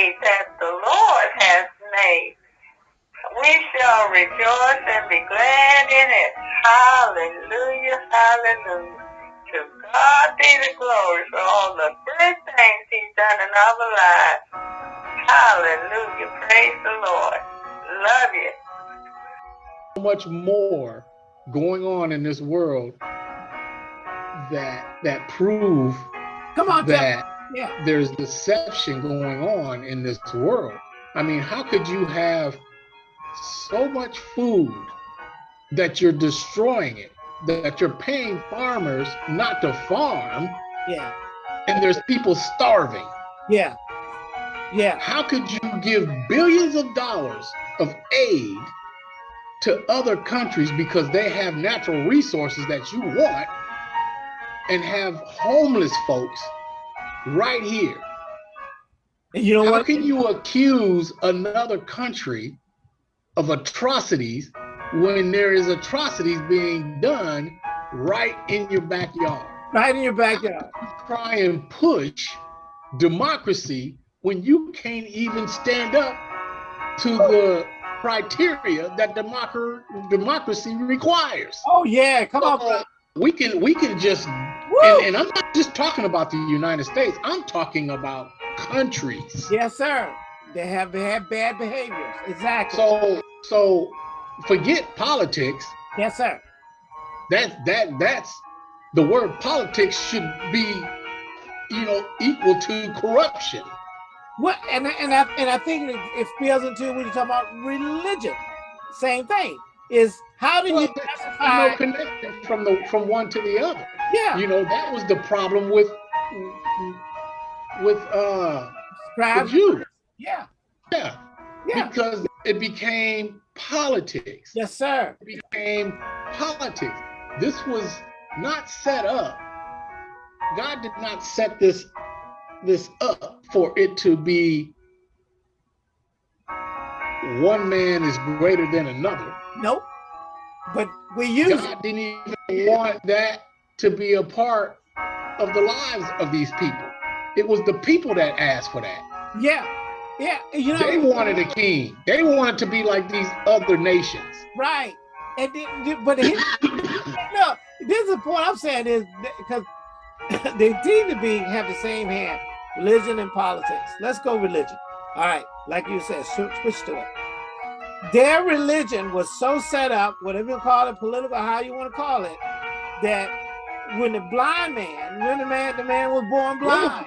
day that the Lord has made. We shall rejoice and be glad in it. Hallelujah, hallelujah. To God be the glory for all the good things he's done in our lives. Hallelujah, praise the Lord. Love you. So much more going on in this world that that prove Come on, that yeah. there's deception going on in this world. I mean, how could you have so much food that you're destroying it, that you're paying farmers not to farm, Yeah. and there's people starving? Yeah. Yeah. How could you give billions of dollars of aid to other countries because they have natural resources that you want and have homeless folks right here? And you know How what? can you accuse another country of atrocities when there is atrocities being done right in your backyard? Right in your backyard. Try and push democracy when you can't even stand up to the criteria that democ- democracy requires. Oh yeah, come on. Bro. we can we can just! And, and I'm not just talking about the United States. I'm talking about countries. Yes, sir. They have have bad behaviors. Exactly. So so forget politics. yes, sir. That that that's the word politics should be you know equal to corruption. What and and I and I think it, it spills into when you talk about religion. Same thing. Is how do you Well, there's classify? no connection from the from one to the other. Yeah. You know that was the problem with with uh the Scribes. Jews. Yeah. Yeah, Yeah. because it became politics. Yes, sir. It became politics. This was not set up. God did not set this this up for it to be one man is greater than another. Nope. But we use. God didn't even want that to be a part of the lives of these people. It was the people that asked for that. Yeah. Yeah. You know. They wanted a king. They wanted to be like these other nations. Right. And then, but he, no, this is the point I'm saying is because they seem to be have the same hand, religion and politics. Let's go religion. All right, like you said, switch to it. Their religion was so set up, whatever you call it, political, how you want to call it, that when the blind man, when the man, the man was born blind,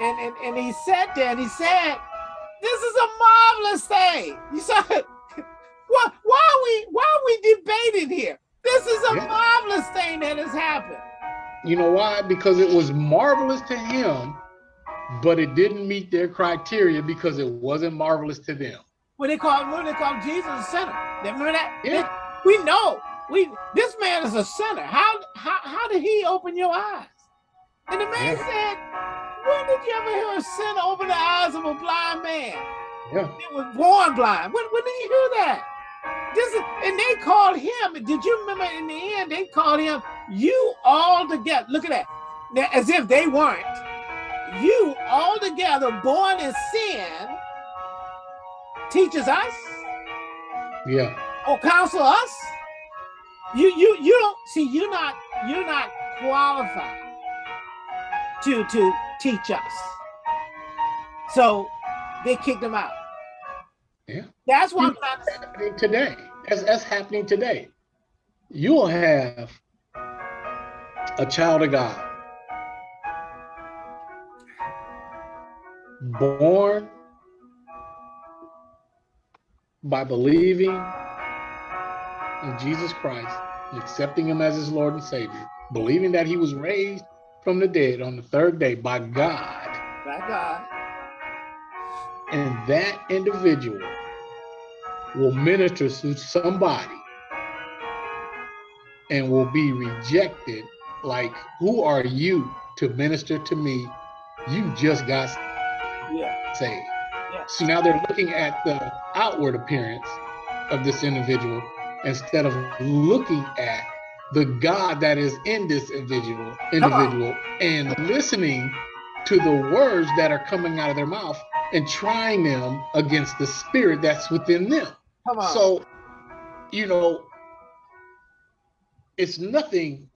and and and he sat there and he said, "This is a marvelous thing." You saw it. Why, why are we why are we debating here? This is a Yeah. marvelous thing that has happened. You know why? Because it was marvelous to him, but it didn't meet their criteria because it wasn't marvelous to them. When they call when they call Jesus a sinner. Remember that? Yeah. We know. We this man is a sinner. How how how did he open your eyes? And the man Yeah. said, When did you ever hear a sinner open the eyes of a blind man? Yeah. It was born blind. When when did you hear that? This is and they called him. Did you remember in the end they called him you all together? Look at that. Now, as if they weren't. You all together born in sin teaches us Yeah. or counsel us. You you you don't see you're not you're not qualified to to teach us. So they kicked him out. Yeah. That's why I'm You- trying to say. happening today. That's, that's happening today. You will have a child of God born by believing in Jesus Christ, and accepting him as his Lord and Savior, believing that he was raised from the dead on the third day by God. by God. and that individual will minister to somebody and will be rejected like who are you to minister to me you just got Yeah. saved Yeah. so now they're looking at the outward appearance of this individual instead of looking at the god that is in this individual individual and listening to the words that are coming out of their mouth and trying them against the spirit that's within them. Come on. So, you know, it's nothing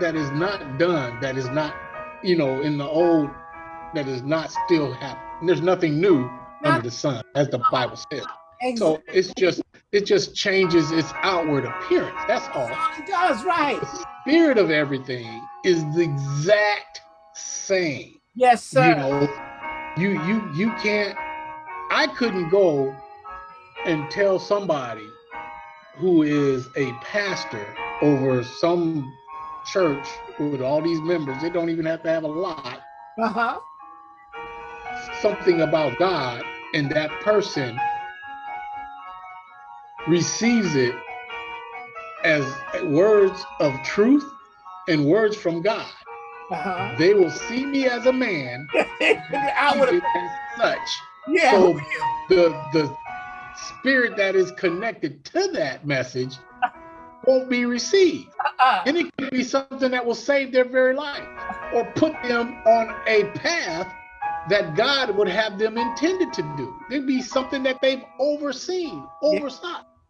that is not done, that is not, you know, in the old, that is not still happening. There's nothing new under the sun, as the Bible says. So it's just it just changes its outward appearance. That's all. It does, right. The spirit of everything is the exact same. Yes, sir. You know, you you you can't I couldn't go and tell somebody who is a pastor over some church with all these members, they don't even have to have a lot, Uh-huh. something about God, and that person receives it as words of truth and words from God. Uh-huh. They will see me as a man, I would have as such. yeah. So the the spirit that is connected to that message won't be received. uh-uh. And it could be something that will save their very life or put them on a path that God would have them intended to do. It'd be something that they've overseen, Yeah.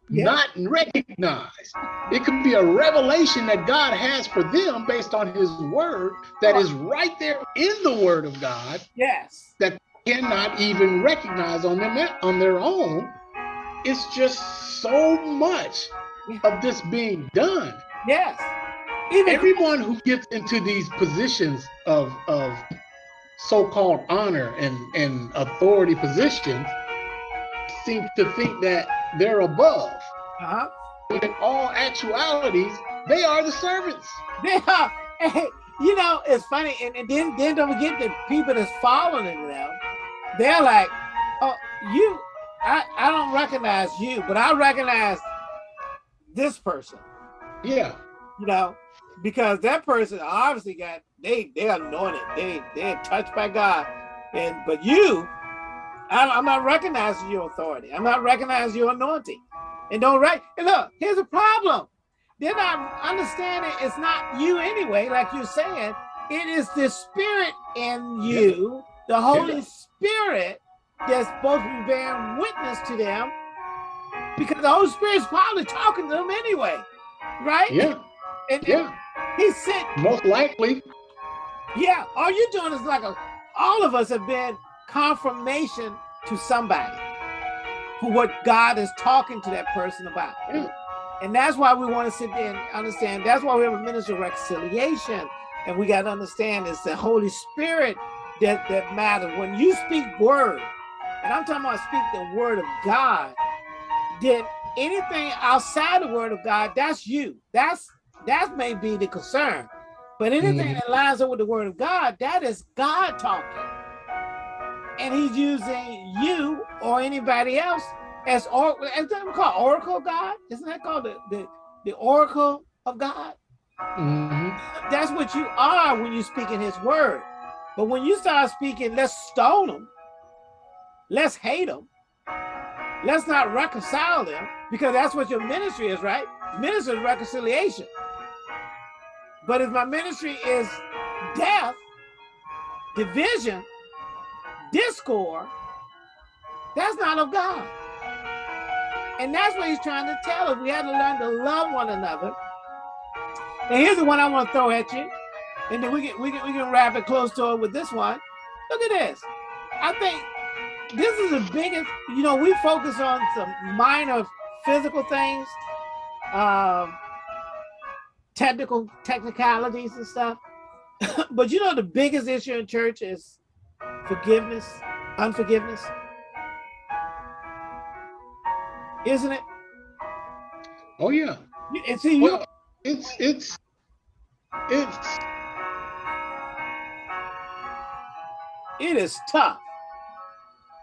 Yeah. not recognized. It could be a revelation that God has for them based on his word that is right there in the word of God Yes. That cannot even recognize on them on their own. It's just so much of this being done. Yes. Even Everyone who gets into these positions of of so-called honor and and authority positions seem to think that they're above. uh-huh. But in all actualities, they are the servants. They are, hey, you know, it's funny, and, and then then don't forget the people that's following them. They're like, oh, you, I, I don't recognize you, but I recognize this person, Yeah. you know, because that person obviously got they they anointed, they they're touched by God, and but you, I, I'm not recognizing your authority. I'm not recognizing your anointing, and don't right. And look, here's a problem. They're not understanding it's not you anyway, like you're saying. It is the spirit in you, the Holy Spirit, that's supposed to be bearing witness to them, because the Holy Spirit's probably talking to them anyway, right? Yeah. And, and Yeah. he said, Most likely. yeah, all you're doing is like a, all of us have been confirmation to somebody for what God is talking to that person about. Yeah. And that's why we want to sit there and understand. That's why we have a ministry of reconciliation. And we got to understand it's the Holy Spirit that, that matters. When you speak word, and I'm talking about speak the word of God, then anything outside the word of God, that's you. That's that may be the concern. But anything Mhm. that lines up with the word of God, that is God talking. And he's using you or anybody else as or is that called oracle God? Isn't that called the, the, the oracle of God? Mhm. That's what you are when you speak in his word. But when you start speaking, let's stone them, let's hate them, let's not reconcile them, because that's what your ministry is, right? Ministry is reconciliation. But if my ministry is death, division, discord, that's not of God. And that's what he's trying to tell us. We had to learn to love one another. And here's the one I want to throw at you. And then we can we can we can wrap it close to it with this one. Look at this. I think this is the biggest, you know, we focus on some minor physical things, um, technical technicalities and stuff. but you know the biggest issue in church is forgiveness, unforgiveness. Isn't it? Oh yeah. You- And see, you Well, it's it's it's it is tough.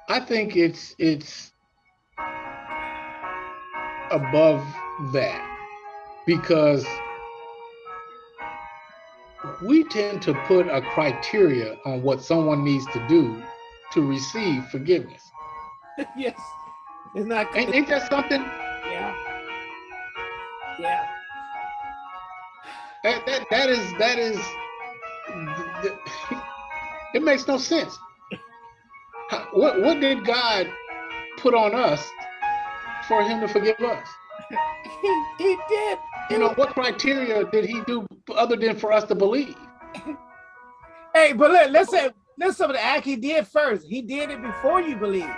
I think it's it's above that because we tend to put a criteria on what someone needs to do to receive forgiveness. yes. It's not Ain't, ain't that something? yeah. Yeah. That, that that is that is it makes no sense. What what did God put on us for him to forgive us? He, he did. You know, what criteria did he do other than for us to believe? Hey, but let, let's say let's some of the act he did first. He did it before you believe.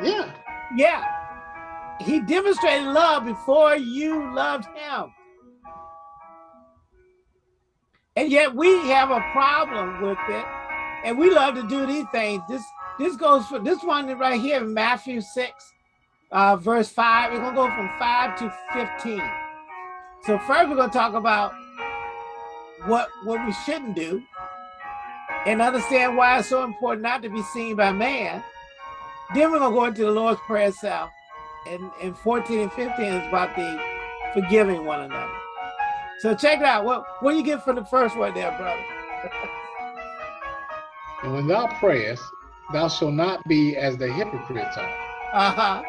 Yeah. Yeah. He demonstrated love before you loved him. And yet we have a problem with it. And we love to do these things. This this goes for this one right here in Matthew 6, uh, verse 5. We're gonna go from 5 to 15. So first we're gonna talk about what what we shouldn't do and understand why it's so important not to be seen by man. Then we're gonna go into the Lord's Prayer itself. And, and 14 and 15 is about the forgiving one another. So check it out. What what do you get from the first one there, brother? And when thou prayest, thou shalt not be as the hypocrites are. Uh-huh.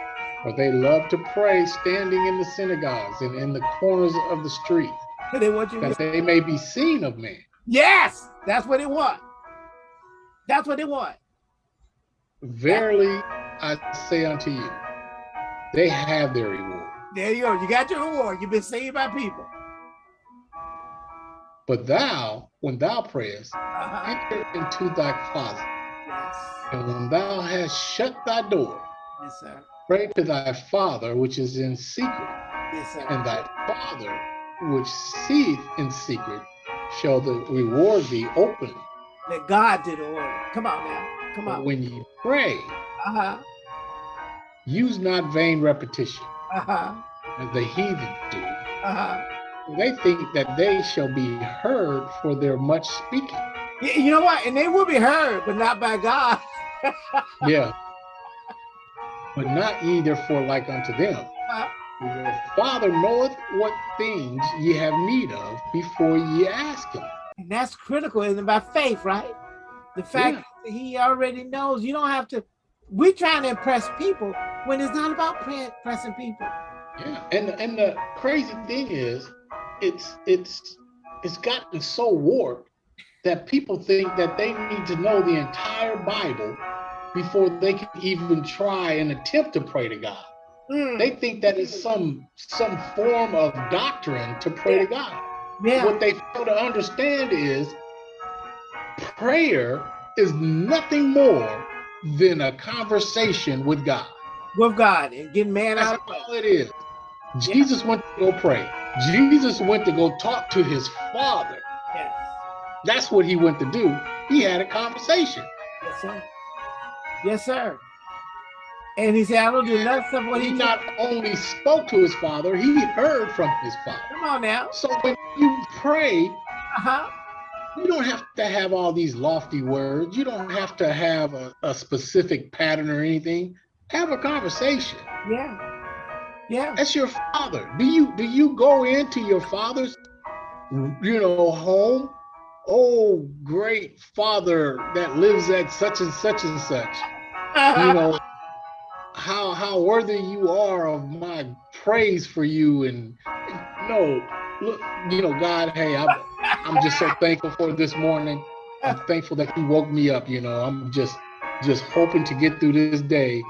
For they love to pray standing in the synagogues and in the corners of the street, They want you to that they may be seen of men. Yes, that's what they want. That's what they want. Verily I say unto you, they have their reward. There you go. You got your reward. You've been saved by people. But thou, when thou prayest, Uh-huh. enter into thy closet, Yes. and when thou hast shut thy door, Yes, sir. Pray to thy Father which is in secret, Yes, and thy Father which seeth in secret shall the reward thee openly. That God did the order. Come on now. Come But on. when you pray, Uh-huh. use not vain repetition, Uh-huh. as the heathen do. Uh-huh. They think that they shall be heard for their much speaking. You know what? And they will be heard, but not by God. Yeah. But not ye therefore like unto them. Your Father knoweth what things ye have need of before ye ask him. And that's critical in by faith, right? The fact that he already knows you don't have to. We're trying to impress people when it's not about pre- impressing people. Yeah. And and the crazy thing is, it's it's it's gotten so warped that people think that they need to know the entire Bible before they can even try and attempt to pray to God. Mm, They think that is some some form of doctrine to pray to God. yeah, What they fail to understand is prayer is nothing more than a conversation with God. with God and getting man That's out. of all it is. Jesus went to go pray. Jesus went to go talk to his father. Yes, That's what he went to do. He had a conversation. yes, sir. Yes, sir. And he said, I don't do nothing except what He he not only spoke to his father, he heard from his father. Come on now. So when you pray, Uh-huh. you don't have to have all these lofty words. You don't have to have a, a specific pattern or anything. Have a conversation. Yeah. Yeah. That's your father. Do you do you go into your father's you know home? Oh, great father that lives at such and such and such. You know how how worthy you are of my praise for you and no look you know God hey I'm I'm just so thankful for this morning. I'm thankful that you woke me up, you know. I'm just just hoping to get through this day,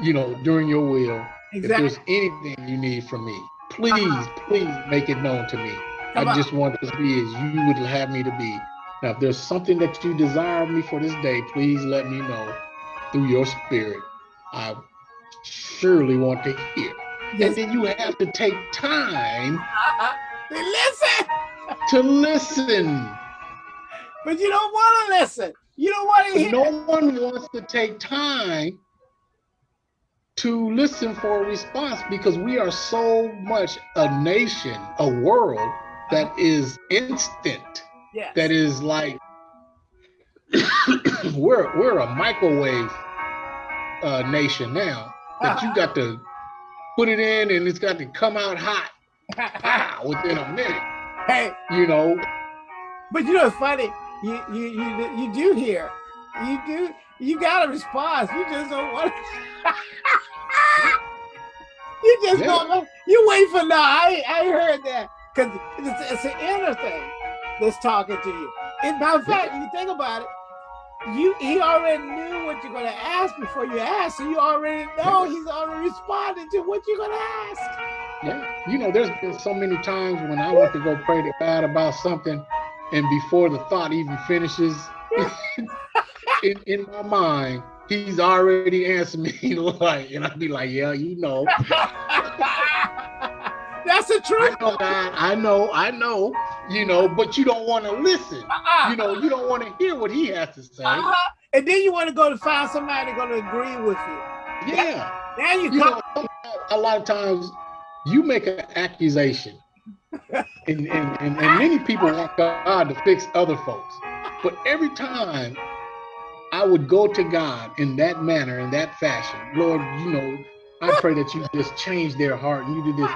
you know, during your will. If there's anything you need from me, uh-huh. please, please make it known to me. I just want to be as you would have me to be. Now, if there's something that you desire of me for this day, please let me know through your spirit. I surely want to hear. Yes. And then you have to take time Uh-uh. Listen, to listen. but you don't want to listen. You don't want to hear. No one wants to take time to listen for a response because we are so much a nation, a world that is instant, Yes. that is like we're we're a microwave uh, nation now that you got to put it in and it's got to come out hot within a minute. hey, You know, but you know it's funny. You you you you do hear. You do. You got a response. You just don't want. To... you just Yeah. don't. You wait for no. I I heard that because it's, it's an inner thing that's talking to you. And by fact, you think about it, you he already knew what you're gonna ask before you ask, so you already know he's already responding to what you're gonna ask. Yeah, you know, there's been so many times when I want to go pray to God about something, and before the thought even finishes, in, in my mind, he's already answered me like, and I'd be like, yeah, you know. That's the truth. I know, God, I know, I know, you know, but you don't want to listen. Uh-uh. You know, you don't want to hear what he has to say. Uh-huh. And then you want to go to find somebody going to agree with you. Yeah. Then you You come. know, a lot of times you make an accusation, and, and, and, and many people want God to fix other folks. But every time I would go to God in that manner, in that fashion, Lord, you know, I pray that you just change their heart and you do this.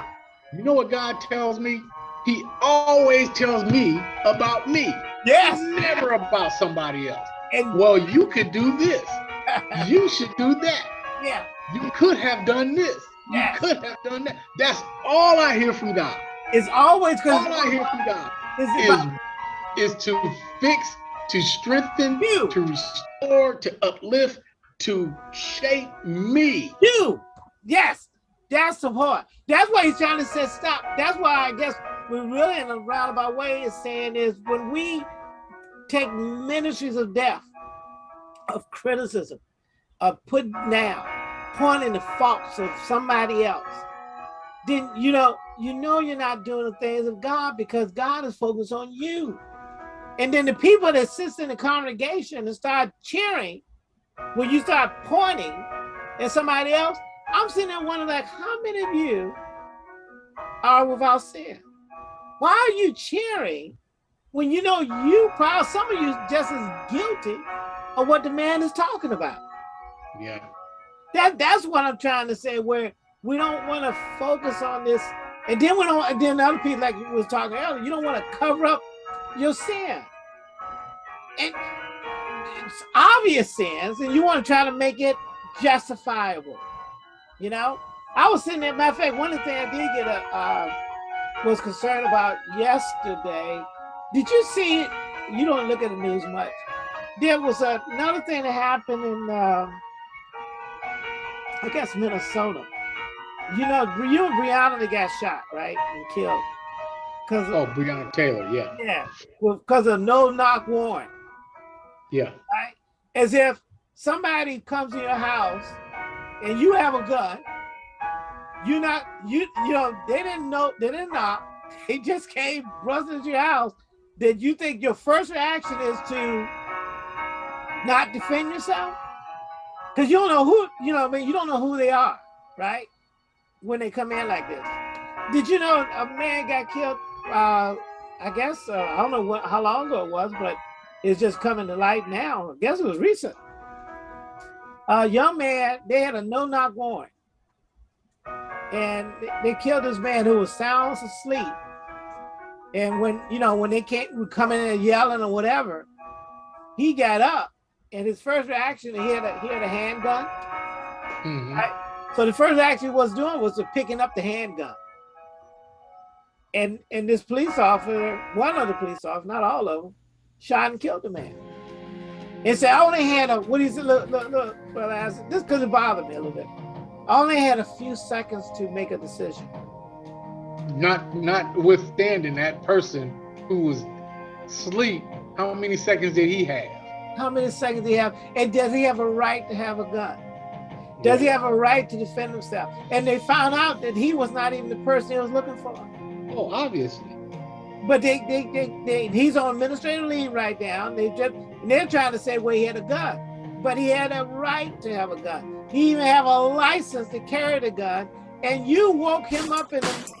You know what God tells me? He always tells me about me, yes. never about somebody else. And Well, you could do this. You should do that. yeah. You could have done this. You could have done that. That's all I hear from God. It's always because All I hear from God is, about is to fix, to strengthen, you. to restore, to uplift, to shape me. You. Yes. That's the part. That's why he's trying to say stop. That's why I guess we're really in a roundabout way is saying is when we take ministries of death, of criticism, of putting down, pointing the faults of somebody else, then you know, you know you're not doing the things of God because God is focused on you. And then the people that sits in the congregation and start cheering when you start pointing at somebody else, I'm sitting there wondering, like, how many of you are without sin? Why are you cheering when you know you probably some of you just as guilty of what the man is talking about? Yeah. That that's what I'm trying to say. Where we don't want to focus on this, and then we don't. And then other people, like you was talking earlier, you don't want to cover up your sin, and it's obvious sins, and you want to try to make it justifiable. You know, I was sitting there. Matter of fact, one of the things I did get a uh, was concerned about yesterday. Did you see? It? You don't look at the news much. There was a, another thing that happened in. Um, I guess Minnesota. You know, you and Breonna got shot, right, and killed. Cause Oh, Breonna Taylor. Yeah. yeah, because of no knock warrant, Yeah. right? As if somebody comes to your house and you have a gun. You not you you know they didn't know they didn't knock. They just came busting into your house. Did you think your first reaction is to not defend yourself? Because you don't know who, you know, I mean, you don't know who they are, right? When they come in like this. Did you know a man got killed? Uh, I guess uh, I don't know what how long ago it was, but it's just coming to light now. I guess it was recent. A young man, they had a no-knock warrant, and they- killed this man who was sound asleep. And when you know when they came coming in and yelling or whatever, he got up, and his first reaction he had a he had a handgun. Mm -hmm. So the first action he was doing was picking up the handgun. And and this police officer, one of the police officers, not all of them, shot and killed the man. And said, I only had a what is it? Look, look, look, well, I said, this because it bothered me a little bit. I only had a few seconds to make a decision. Not notwithstanding that person who was asleep, how many seconds did he have? How many seconds do he have? And does he have a right to have a gun? Does he have a right to defend himself? And they found out that he was not even the person he was looking for. Oh, obviously. But they, they, they, they, he's on administrative leave right now. They just, and they're trying to say, well, he had a gun, but he had a right to have a gun. He even have a license to carry the gun, and you woke him up in the